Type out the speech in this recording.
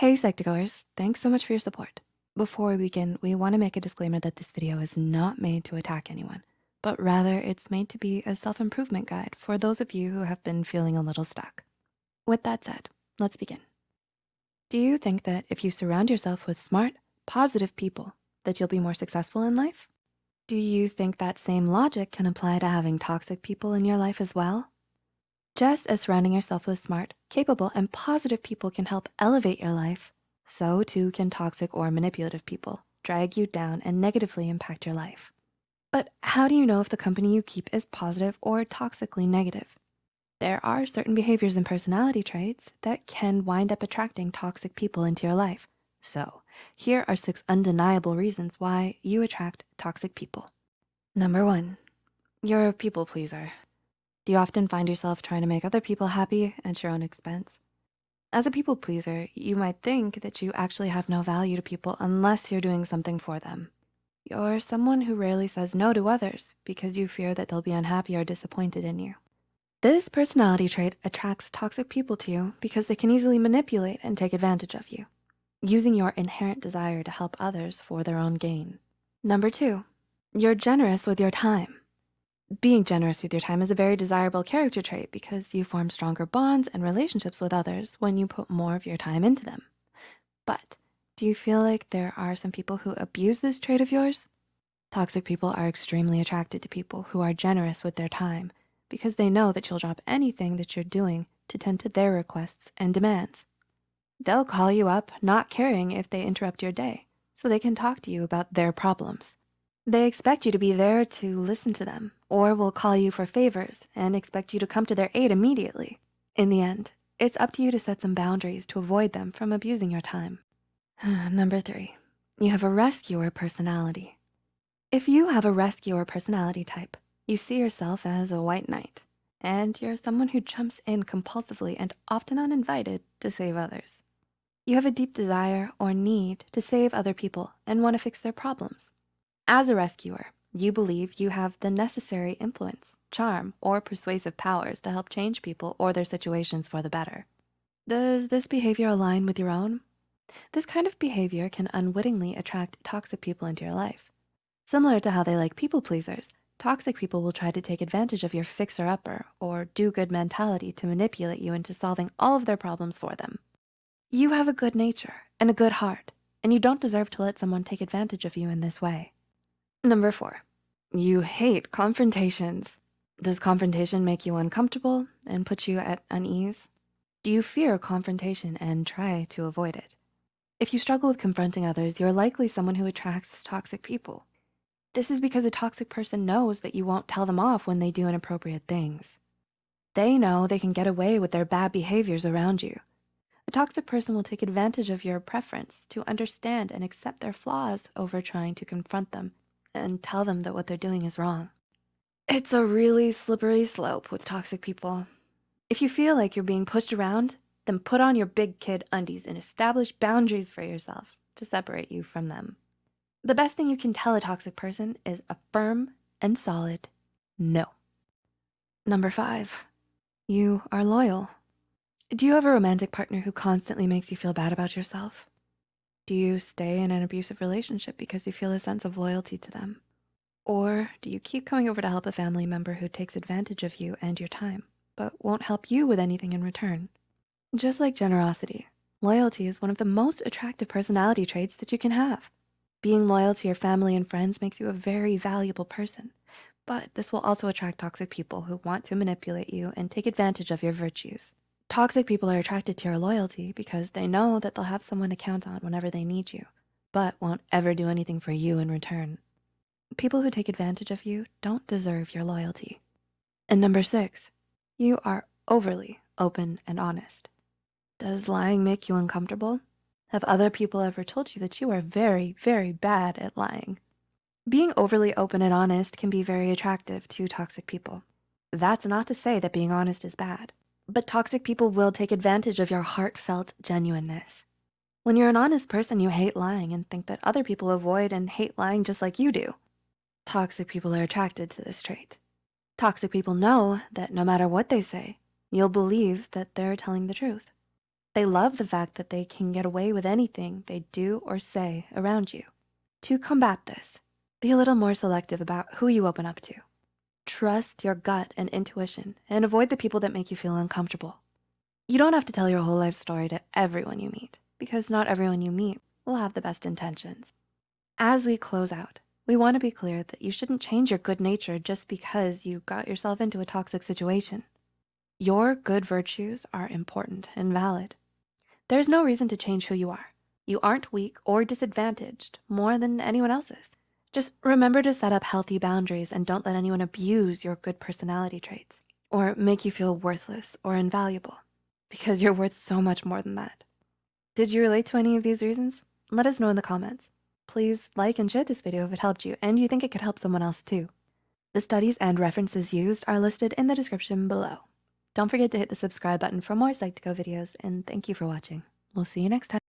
Hey Psych2Goers, thanks so much for your support. Before we begin, we wanna make a disclaimer that this video is not made to attack anyone, but rather it's made to be a self-improvement guide for those of you who have been feeling a little stuck. With that said, let's begin. Do you think that if you surround yourself with smart, positive people, that you'll be more successful in life? Do you think that same logic can apply to having toxic people in your life as well? Just as surrounding yourself with smart, capable, and positive people can help elevate your life, so too can toxic or manipulative people drag you down and negatively impact your life. But how do you know if the company you keep is positive or toxically negative? There are certain behaviors and personality traits that can wind up attracting toxic people into your life. So here are six undeniable reasons why you attract toxic people. Number one, you're a people pleaser. Do you often find yourself trying to make other people happy at your own expense? As a people pleaser, you might think that you actually have no value to people unless you're doing something for them. You're someone who rarely says no to others because you fear that they'll be unhappy or disappointed in you. This personality trait attracts toxic people to you because they can easily manipulate and take advantage of you, using your inherent desire to help others for their own gain. Number two, you're generous with your time. Being generous with your time is a very desirable character trait because you form stronger bonds and relationships with others when you put more of your time into them. But do you feel like there are some people who abuse this trait of yours? Toxic people are extremely attracted to people who are generous with their time because they know that you'll drop anything that you're doing to tend to their requests and demands. They'll call you up not caring if they interrupt your day so they can talk to you about their problems. They expect you to be there to listen to them or will call you for favors and expect you to come to their aid immediately. In the end, it's up to you to set some boundaries to avoid them from abusing your time. Number three, you have a rescuer personality. If you have a rescuer personality type, you see yourself as a white knight, and you're someone who jumps in compulsively and often uninvited to save others. You have a deep desire or need to save other people and wanna fix their problems. As a rescuer, you believe you have the necessary influence, charm, or persuasive powers to help change people or their situations for the better. Does this behavior align with your own? This kind of behavior can unwittingly attract toxic people into your life. Similar to how they like people pleasers, Toxic people will try to take advantage of your fixer-upper or do-good mentality to manipulate you into solving all of their problems for them. You have a good nature and a good heart, and you don't deserve to let someone take advantage of you in this way. Number four, you hate confrontations. Does confrontation make you uncomfortable and put you at unease? Do you fear confrontation and try to avoid it? If you struggle with confronting others, you're likely someone who attracts toxic people. This is because a toxic person knows that you won't tell them off when they do inappropriate things. They know they can get away with their bad behaviors around you. A toxic person will take advantage of your preference to understand and accept their flaws over trying to confront them and tell them that what they're doing is wrong. It's a really slippery slope with toxic people. If you feel like you're being pushed around, then put on your big kid undies and establish boundaries for yourself to separate you from them. The best thing you can tell a toxic person is a firm and solid no. Number five, you are loyal. Do you have a romantic partner who constantly makes you feel bad about yourself? Do you stay in an abusive relationship because you feel a sense of loyalty to them? Or do you keep coming over to help a family member who takes advantage of you and your time, but won't help you with anything in return? Just like generosity, loyalty is one of the most attractive personality traits that you can have. Being loyal to your family and friends makes you a very valuable person, but this will also attract toxic people who want to manipulate you and take advantage of your virtues. Toxic people are attracted to your loyalty because they know that they'll have someone to count on whenever they need you, but won't ever do anything for you in return. People who take advantage of you don't deserve your loyalty. And number six, you are overly open and honest. Does lying make you uncomfortable? Have other people ever told you that you are very, very bad at lying? Being overly open and honest can be very attractive to toxic people. That's not to say that being honest is bad, but toxic people will take advantage of your heartfelt genuineness. When you're an honest person, you hate lying and think that other people avoid and hate lying just like you do. Toxic people are attracted to this trait. Toxic people know that no matter what they say, you'll believe that they're telling the truth. They love the fact that they can get away with anything they do or say around you. To combat this, be a little more selective about who you open up to. Trust your gut and intuition and avoid the people that make you feel uncomfortable. You don't have to tell your whole life story to everyone you meet because not everyone you meet will have the best intentions. As we close out, we wanna be clear that you shouldn't change your good nature just because you got yourself into a toxic situation. Your good virtues are important and valid. There's no reason to change who you are. You aren't weak or disadvantaged more than anyone else is. Just remember to set up healthy boundaries and don't let anyone abuse your good personality traits or make you feel worthless or invaluable because you're worth so much more than that. Did you relate to any of these reasons? Let us know in the comments. Please like and share this video if it helped you and you think it could help someone else too. The studies and references used are listed in the description below. Don't forget to hit the subscribe button for more Psych2Go videos and thank you for watching. We'll see you next time.